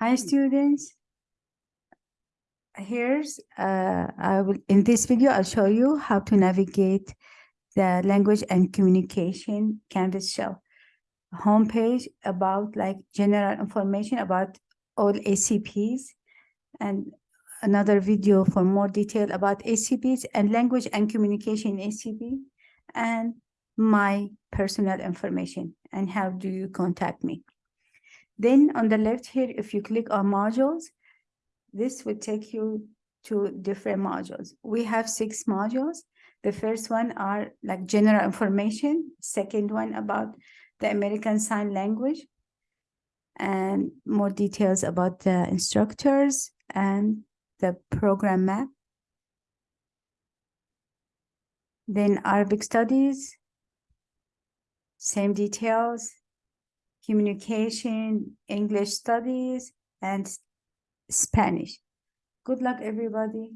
Hi, students. Here's, uh, I will, in this video, I'll show you how to navigate the language and communication Canvas shell homepage about like general information about all ACPs and another video for more detail about ACPs and language and communication ACP and my personal information and how do you contact me. Then on the left here, if you click on modules, this will take you to different modules. We have six modules. The first one are like general information. Second one about the American Sign Language and more details about the instructors and the program map. Then Arabic studies, same details, communication, English studies, and Spanish. Good luck, everybody.